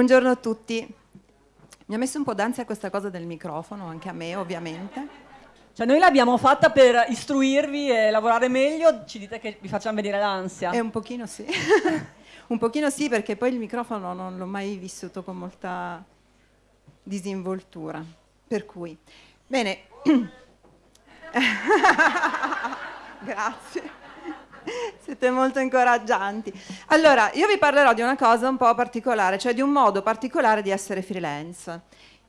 Buongiorno a tutti. Mi ha messo un po' d'ansia questa cosa del microfono, anche a me ovviamente. Cioè noi l'abbiamo fatta per istruirvi e lavorare meglio, ci dite che vi facciamo vedere l'ansia. È un pochino sì. un pochino sì perché poi il microfono non l'ho mai vissuto con molta disinvoltura. Per cui, bene. Grazie. Siete molto incoraggianti. Allora, io vi parlerò di una cosa un po' particolare, cioè di un modo particolare di essere freelance,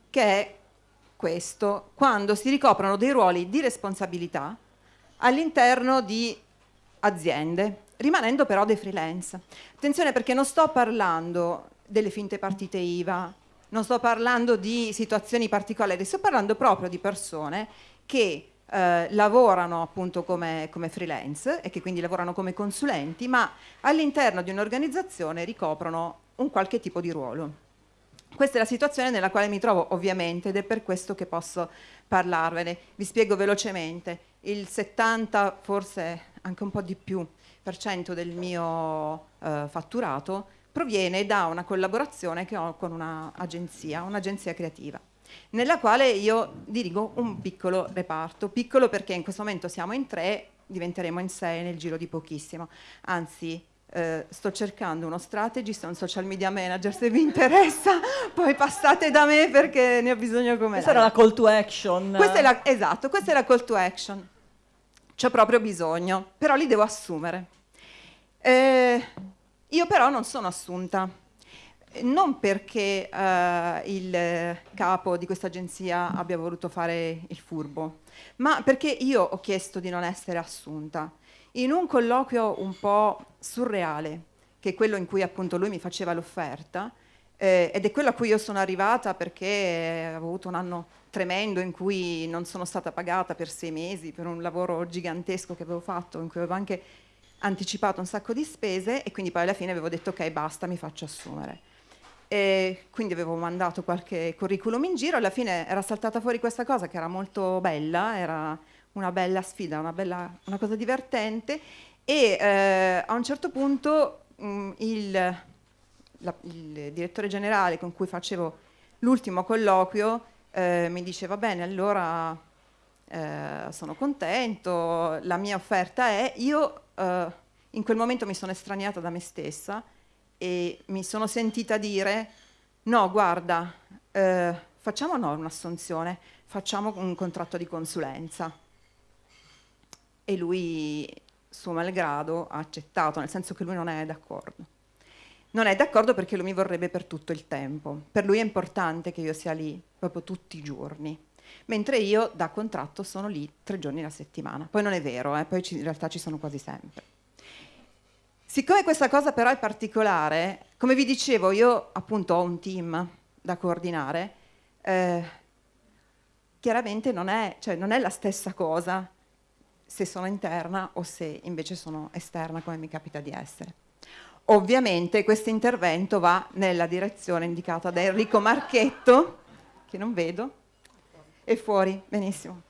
che è questo, quando si ricoprono dei ruoli di responsabilità all'interno di aziende, rimanendo però dei freelance. Attenzione perché non sto parlando delle finte partite IVA, non sto parlando di situazioni particolari, sto parlando proprio di persone che eh, lavorano appunto come, come, freelance e che quindi lavorano come consulenti, ma all'interno di un'organizzazione ricoprono un qualche tipo di ruolo. Questa è la situazione nella quale mi trovo ovviamente ed è per questo che posso parlarvene. Vi spiego velocemente. Il 70, forse anche un po' di più, per cento del mio eh, fatturato proviene da una collaborazione che ho con un'agenzia, un'agenzia creativa nella quale io dirigo un piccolo reparto, piccolo perché in questo momento siamo in tre, diventeremo in sei nel giro di pochissimo, anzi eh, sto cercando uno strategist, un social media manager, se vi interessa poi passate da me perché ne ho bisogno come Questa era la call to action. Questa è la, esatto, questa è la call to action. C'ho proprio bisogno, però li devo assumere. Eh, io però non sono assunta, non perché eh, il capo di questa agenzia abbia voluto fare il furbo, ma perché io ho chiesto di non essere assunta. In un colloquio un po' surreale, che è quello in cui appunto lui mi faceva l'offerta, eh, ed è quello a cui io sono arrivata perché avevo avuto un anno tremendo in cui non sono stata pagata per sei mesi per un lavoro gigantesco che avevo fatto, in cui avevo anche anticipato un sacco di spese e quindi poi alla fine avevo detto ok basta mi faccio assumere e quindi avevo mandato qualche curriculum in giro, alla fine era saltata fuori questa cosa che era molto bella, era una bella sfida, una, bella, una cosa divertente. E eh, a un certo punto mh, mm, il, la, il, direttore generale con cui facevo l'ultimo colloquio eh, mi dice va bene allora eh, sono contento, la mia offerta è, io eh, in quel momento mi sono estraniata da me stessa e mi sono sentita dire no guarda eh, facciamo no un'assunzione facciamo un contratto di consulenza. E lui suo malgrado ha accettato nel senso che lui non è d'accordo. Non è d'accordo perché lui mi vorrebbe per tutto il tempo. Per lui è importante che io sia lì proprio tutti i giorni. Mentre io da contratto sono lì tre giorni alla settimana. Poi non è vero eh, poi in realtà ci sono quasi sempre Siccome questa cosa però è particolare, come vi dicevo, io appunto ho un team da coordinare, eh, chiaramente non è, cioè, non è la stessa cosa se sono interna o se invece sono esterna come mi capita di essere. Ovviamente questo intervento va nella direzione indicata da Enrico Marchetto, che non vedo, è fuori, benissimo.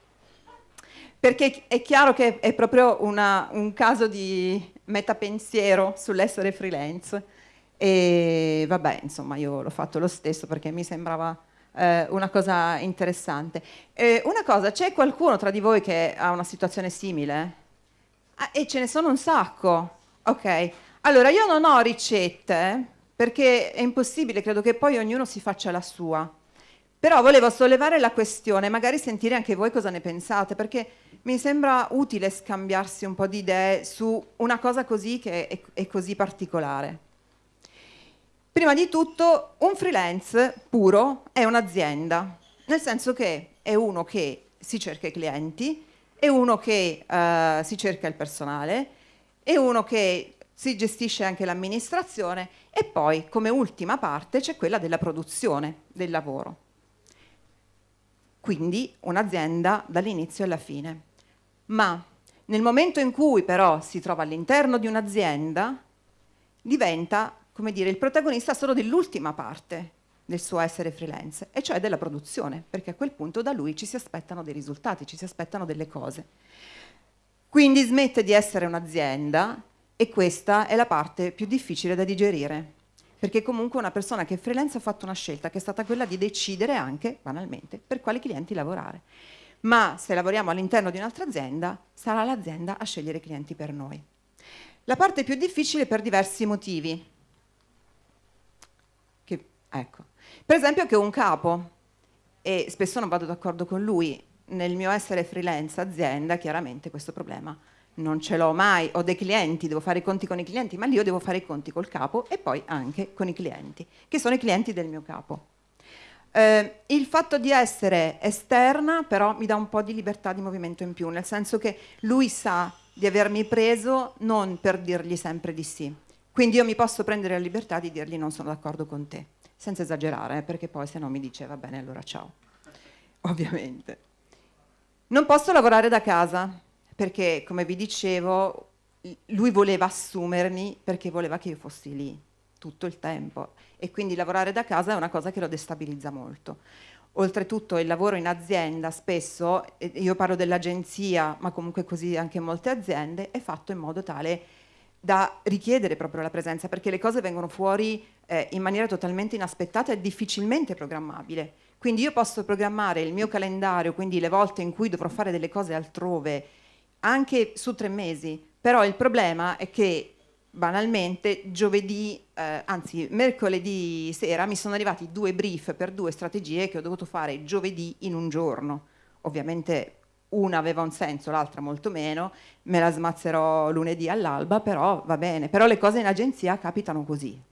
Perché è chiaro che è proprio una, un caso di metapensiero sull'essere freelance e vabbè, insomma, io l'ho fatto lo stesso perché mi sembrava eh, una cosa interessante. Eh, una cosa, c'è qualcuno tra di voi che ha una situazione simile? Ah, e ce ne sono un sacco. Ok, allora io non ho ricette perché è impossibile, credo che poi ognuno si faccia la sua. Però volevo sollevare la questione, magari sentire anche voi cosa ne pensate, perché mi sembra utile scambiarsi un po' di idee su una cosa così che è, è così particolare. Prima di tutto, un freelance puro è un'azienda, nel senso che è uno che si cerca i clienti, è uno che uh, si cerca il personale, è uno che si gestisce anche l'amministrazione e poi, come ultima parte, c'è quella della produzione del lavoro quindi un'azienda dall'inizio alla fine. Ma nel momento in cui però si trova all'interno di un'azienda, diventa, come dire, il protagonista solo dell'ultima parte del suo essere freelance, e cioè della produzione, perché a quel punto da lui ci si aspettano dei risultati, ci si aspettano delle cose. Quindi smette di essere un'azienda e questa è la parte più difficile da digerire. perché comunque una persona che è freelance ha fatto una scelta che è stata quella di decidere anche, banalmente, per quali clienti lavorare. Ma se lavoriamo all'interno di un'altra azienda, sarà l'azienda a scegliere i clienti per noi. La parte più difficile per diversi motivi. Che, ecco. Per esempio che un capo, e spesso non vado d'accordo con lui, nel mio essere freelance azienda, chiaramente questo problema non ce l'ho mai, ho dei clienti, devo fare i conti con i clienti, ma lì io devo fare i conti col capo e poi anche con i clienti, che sono i clienti del mio capo. Eh, il fatto di essere esterna però mi dà un po' di libertà di movimento in più, nel senso che lui sa di avermi preso non per dirgli sempre di sì, quindi io mi posso prendere la libertà di dirgli non sono d'accordo con te, senza esagerare, eh, perché poi se no mi dice va bene allora ciao, ovviamente. Non posso lavorare da casa, perché come vi dicevo lui voleva assumermi perché voleva che io fossi lì tutto il tempo e quindi lavorare da casa è una cosa che lo destabilizza molto. Oltretutto il lavoro in azienda spesso, io parlo dell'agenzia, ma comunque così anche in molte aziende, è fatto in modo tale da richiedere proprio la presenza, perché le cose vengono fuori eh, in maniera totalmente inaspettata e difficilmente programmabile. Quindi io posso programmare il mio calendario, quindi le volte in cui dovrò fare delle cose altrove, anche su tre mesi, però il problema è che banalmente giovedì, eh, anzi mercoledì sera mi sono arrivati due brief per due strategie che ho dovuto fare giovedì in un giorno. Ovviamente una aveva un senso, l'altra molto meno, me la smazzerò lunedì all'alba, però va bene. Però le cose in agenzia capitano così.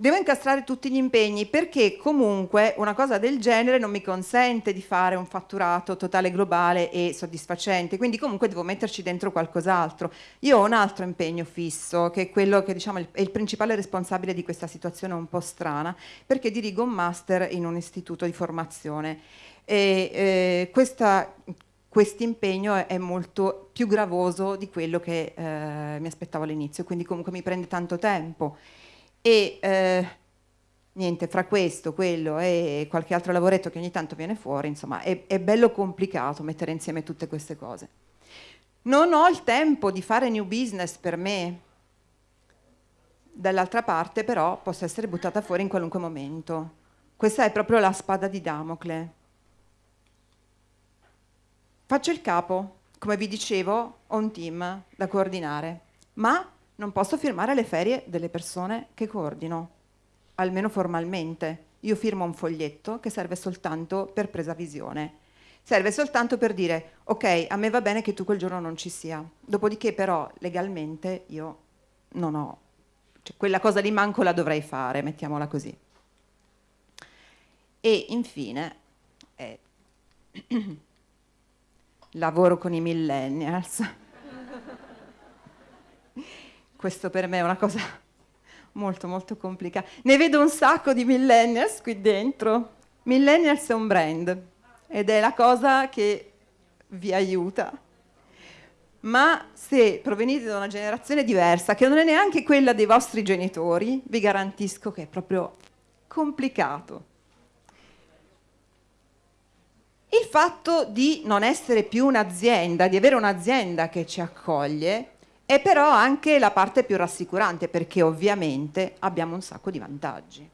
Devo incastrare tutti gli impegni perché comunque una cosa del genere non mi consente di fare un fatturato totale globale e soddisfacente, quindi comunque devo metterci dentro qualcos'altro. Io ho un altro impegno fisso, che è quello che diciamo è il principale responsabile di questa situazione un po' strana, perché dirigo un master in un istituto di formazione. E eh, questo impegno è molto più gravoso di quello che eh, mi aspettavo all'inizio, quindi comunque mi prende tanto tempo e eh, niente, fra questo, quello e qualche altro lavoretto che ogni tanto viene fuori, insomma, è, è bello complicato mettere insieme tutte queste cose. Non ho il tempo di fare new business per me, dall'altra parte però posso essere buttata fuori in qualunque momento. Questa è proprio la spada di Damocle. Faccio il capo, come vi dicevo, ho un team da coordinare, ma non posso firmare le ferie delle persone che coordino, almeno formalmente. Io firmo un foglietto che serve soltanto per presa visione. Serve soltanto per dire, ok, a me va bene che tu quel giorno non ci sia. Dopodiché però legalmente io non ho, cioè, quella cosa lì manco la dovrei fare, mettiamola così. E infine, eh, lavoro con i millennials questo per me è una cosa molto molto complicata. Ne vedo un sacco di millennials qui dentro. Millennials è un brand ed è la cosa che vi aiuta. Ma se provenite da una generazione diversa, che non è neanche quella dei vostri genitori, vi garantisco che è proprio complicato. Il fatto di non essere più un'azienda, di avere un'azienda che ci accoglie, è però anche la parte più rassicurante perché ovviamente abbiamo un sacco di vantaggi.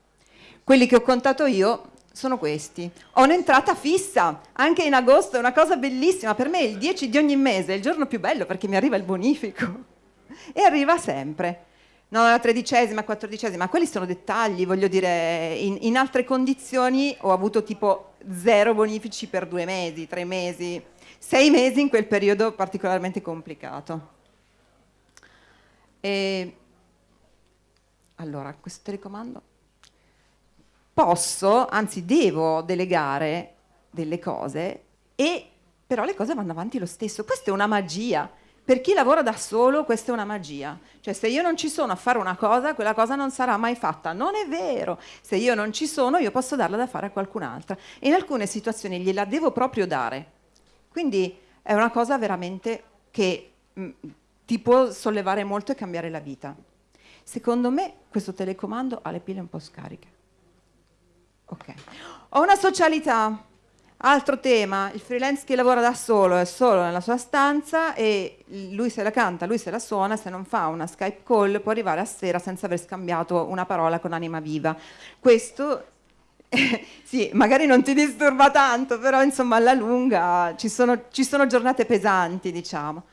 Quelli che ho contato io sono questi. Ho un'entrata fissa, anche in agosto, è una cosa bellissima. Per me il 10 di ogni mese è il giorno più bello perché mi arriva il bonifico. E arriva sempre. Non la tredicesima, quattordicesima, quelli sono dettagli, voglio dire, in, in altre condizioni ho avuto tipo zero bonifici per due mesi, tre mesi, sei mesi in quel periodo particolarmente complicato. E allora, questo telecomando posso, anzi devo delegare delle cose e però le cose vanno avanti lo stesso. Questa è una magia. Per chi lavora da solo questa è una magia. Cioè se io non ci sono a fare una cosa, quella cosa non sarà mai fatta. Non è vero. Se io non ci sono, io posso darla da fare a qualcun'altra. E in alcune situazioni gliela devo proprio dare. Quindi è una cosa veramente che mm, ti può sollevare molto e cambiare la vita. Secondo me questo telecomando ha le pile un po' scariche. Ok. Ho una socialità. Altro tema, il freelance che lavora da solo è solo nella sua stanza e lui se la canta, lui se la suona, se non fa una Skype call può arrivare a sera senza aver scambiato una parola con anima viva. Questo sì, magari non ti disturba tanto, però insomma alla lunga ci sono, ci sono giornate pesanti, diciamo.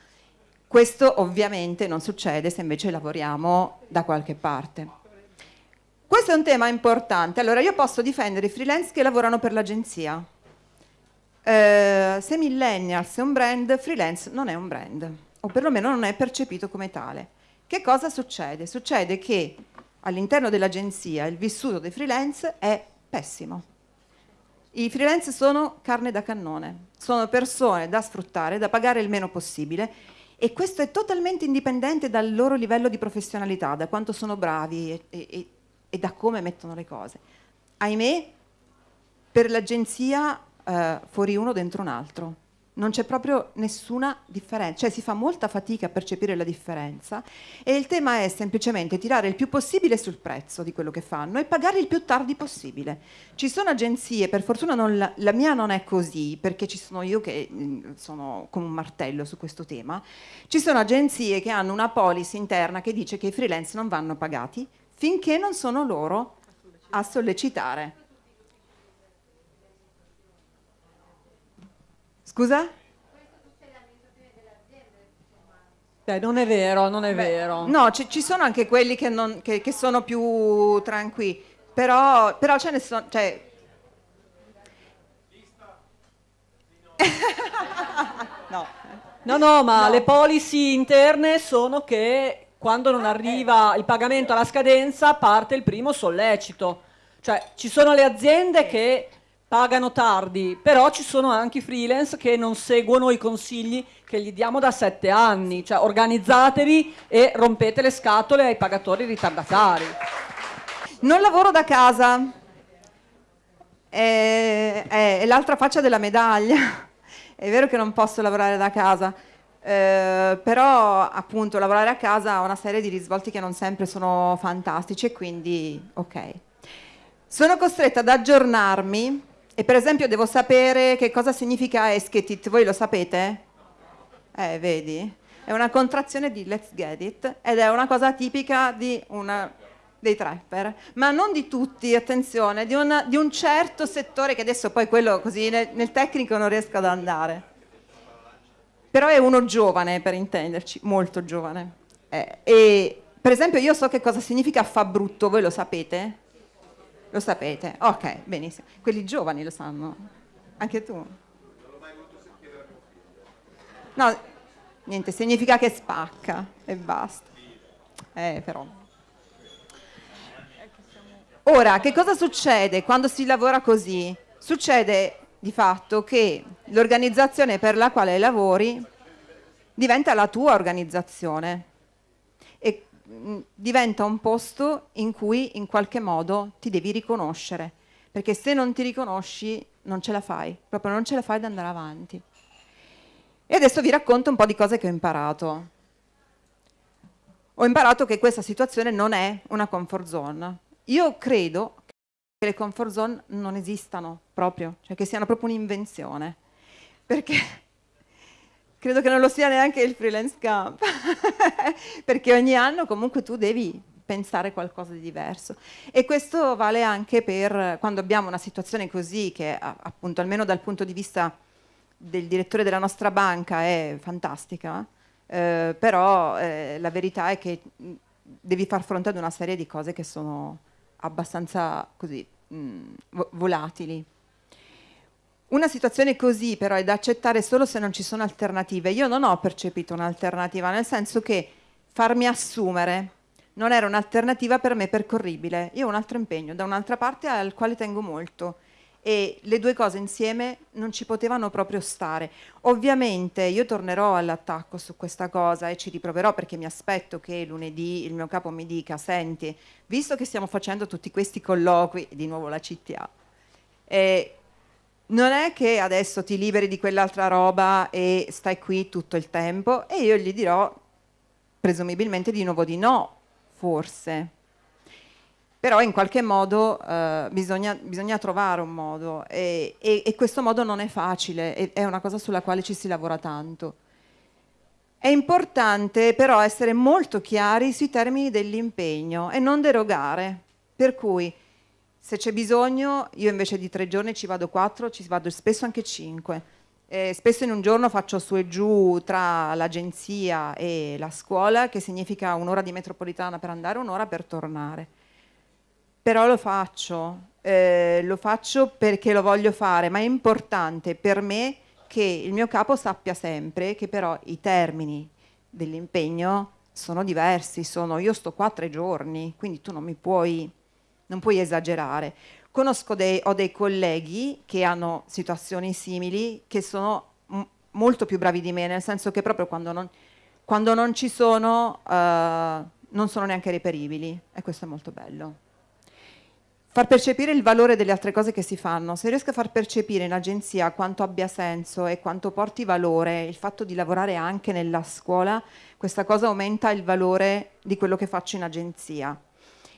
Questo ovviamente non succede se invece lavoriamo da qualche parte. Questo è un tema importante. Allora, io posso difendere i freelance che lavorano per l'agenzia eh, se millennials è un brand, freelance non è un brand, o perlomeno non è percepito come tale. Che cosa succede? Succede che all'interno dell'agenzia il vissuto dei freelance è pessimo. I freelance sono carne da cannone, sono persone da sfruttare, da pagare il meno possibile e questo è totalmente indipendente dal loro livello di professionalità, da quanto sono bravi e, e, e da come mettono le cose. Ahimè, per l'agenzia eh, fuori uno dentro un altro. Non c'è proprio nessuna differenza, cioè si fa molta fatica a percepire la differenza e il tema è semplicemente tirare il più possibile sul prezzo di quello che fanno e pagare il più tardi possibile. Ci sono agenzie, per fortuna la, la, mia non è così, perché ci sono io che mm, sono come un martello su questo tema, ci sono agenzie che hanno una policy interna che dice che i freelance non vanno pagati finché non sono loro a sollecitare Scusa? Beh, non è vero, non è Beh, vero. No, ci, ci, sono anche quelli che, non, che, che sono più tranquilli, però, però ce ne sono... Cioè... no. no, no, ma no. le policy interne sono che quando non arriva il pagamento alla scadenza parte il primo sollecito. Cioè, ci sono le aziende che pagano tardi, però ci sono anche i freelance che non seguono i consigli che gli diamo da sette anni, cioè organizzatevi e rompete le scatole ai pagatori ritardatari. Non lavoro da casa, è, è, è l'altra faccia della medaglia, è vero che non posso lavorare da casa, eh, però appunto lavorare a casa ha una serie di risvolti che non sempre sono fantastici e quindi ok. Sono costretta ad aggiornarmi e per esempio devo sapere che cosa significa esketit, voi lo sapete? Eh, vedi? È una contrazione di let's get it ed è una cosa tipica una, dei trapper, ma non di tutti, attenzione, di, una, di, un certo settore che adesso poi quello così nel, nel tecnico non riesco ad andare. Però è uno giovane, per intenderci, molto giovane. Eh, e per esempio io so che cosa significa fa brutto, voi lo sapete? Lo sapete? Ok, benissimo. Quelli giovani lo sanno. Anche tu? Non l'ho mai voluto sentire da mio figlio. No, niente, significa che spacca e basta. Eh, però. Ora, che cosa succede quando si lavora così? Succede di fatto che l'organizzazione per la quale lavori diventa la tua organizzazione e diventa un posto in cui in qualche modo ti devi riconoscere, perché se non ti riconosci non ce la fai, proprio non ce la fai ad andare avanti. E adesso vi racconto un po' di cose che ho imparato. Ho imparato che questa situazione non è una comfort zone. Io credo che le comfort zone non esistano proprio, cioè che siano proprio un'invenzione. Perché credo che non lo sia neanche il freelance camp, perché ogni anno comunque tu devi pensare qualcosa di diverso. E questo vale anche per quando abbiamo una situazione così che appunto almeno dal punto di vista del direttore della nostra banca è fantastica, eh, però eh, la verità è che devi far fronte ad una serie di cose che sono abbastanza così mh, volatili. Una situazione così però è da accettare solo se non ci sono alternative. Io non ho percepito un'alternativa, nel senso che farmi assumere non era un'alternativa per me percorribile. Io ho un altro impegno da un'altra parte al quale tengo molto e le due cose insieme non ci potevano proprio stare. Ovviamente io tornerò all'attacco su questa cosa e ci riproverò perché mi aspetto che lunedì il mio capo mi dica senti, visto che stiamo facendo tutti questi colloqui, di nuovo la CTA, eh, non è che adesso ti liberi di quell'altra roba e stai qui tutto il tempo e io gli dirò presumibilmente di nuovo di no, forse. però in qualche modo eh, bisogna, bisogna, trovare un modo e, e, e, questo modo non è facile, è, una cosa sulla quale ci si lavora tanto. È importante però essere molto chiari sui termini dell'impegno e non derogare, per cui se c'è bisogno io invece di tre giorni ci vado quattro, ci vado spesso anche cinque. Eh, spesso in un giorno faccio su e giù tra l'agenzia e la scuola, che significa un'ora di metropolitana per andare, un'ora per tornare però lo faccio, eh, lo faccio perché lo voglio fare, ma è importante per me che il mio capo sappia sempre che però i termini dell'impegno sono diversi, sono io sto qua tre giorni, quindi tu non mi puoi, non puoi esagerare. Conosco dei, ho dei colleghi che hanno situazioni simili, che sono molto più bravi di me, nel senso che proprio quando non, quando non ci sono, uh, non sono neanche reperibili, e questo è molto bello far percepire il valore delle altre cose che si fanno. Se riesco a far percepire in agenzia quanto abbia senso e quanto porti valore il fatto di lavorare anche nella scuola, questa cosa aumenta il valore di quello che faccio in agenzia.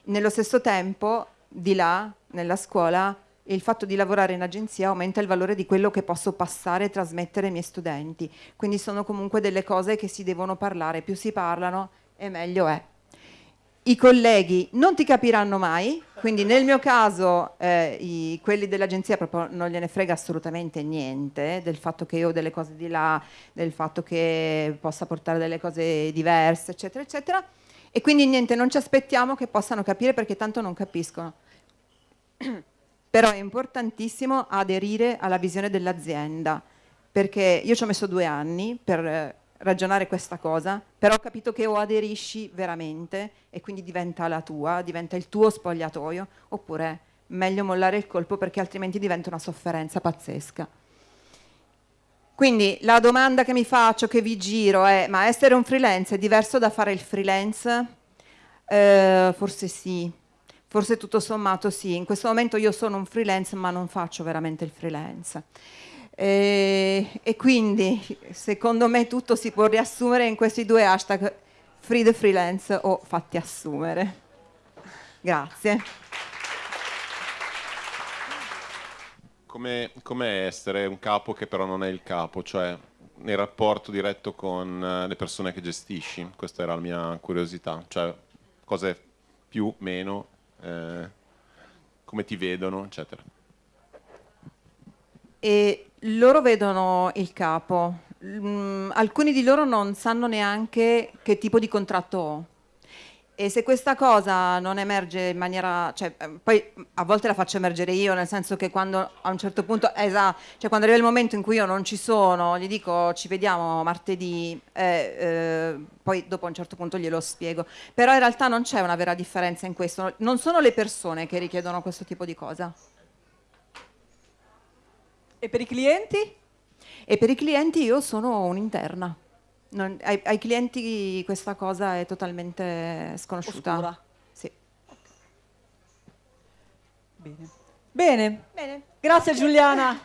Nello stesso tempo, di là, nella scuola, il fatto di lavorare in agenzia aumenta il valore di quello che posso passare e trasmettere ai miei studenti. Quindi sono comunque delle cose che si devono parlare, più si parlano e meglio è i colleghi non ti capiranno mai, quindi nel mio caso eh, i, quelli dell'agenzia proprio non gliene frega assolutamente niente del fatto che io ho delle cose di là, del fatto che possa portare delle cose diverse, eccetera, eccetera. E quindi niente, non ci aspettiamo che possano capire perché tanto non capiscono. Però è importantissimo aderire alla visione dell'azienda, perché io ci ho messo due anni per eh, ragionare questa cosa, però ho capito che o aderisci veramente e quindi diventa la tua, diventa il tuo spogliatoio, oppure meglio mollare il colpo perché altrimenti diventa una sofferenza pazzesca. Quindi la domanda che mi faccio, che vi giro è, ma essere un freelance è diverso da fare il freelance? Eh, forse sì, forse tutto sommato sì. In questo momento io sono un freelance ma non faccio veramente il freelance. E, e, quindi secondo me tutto si può riassumere in questi due hashtag free the freelance o fatti assumere. Grazie. Come, come essere un capo che però non è il capo, cioè nel rapporto diretto con eh, le persone che gestisci? Questa era la mia curiosità, cioè cose più, meno, eh, come ti vedono, eccetera. E loro vedono il capo, mm, alcuni di loro non sanno neanche che tipo di contratto ho. E se questa cosa non emerge in maniera, cioè, eh, poi a volte la faccio emergere io, nel senso che quando a un certo punto, esatto, cioè quando arriva il momento in cui io non ci sono, gli dico ci vediamo martedì, eh, eh, poi dopo a un certo punto glielo spiego. Però in realtà non c'è una vera differenza in questo, non sono le persone che richiedono questo tipo di cosa. E per i clienti? E per i clienti io sono un'interna. Non, ai, ai, clienti questa cosa è totalmente sconosciuta. Sì. Bene. Bene. Bene. Grazie Giuliana.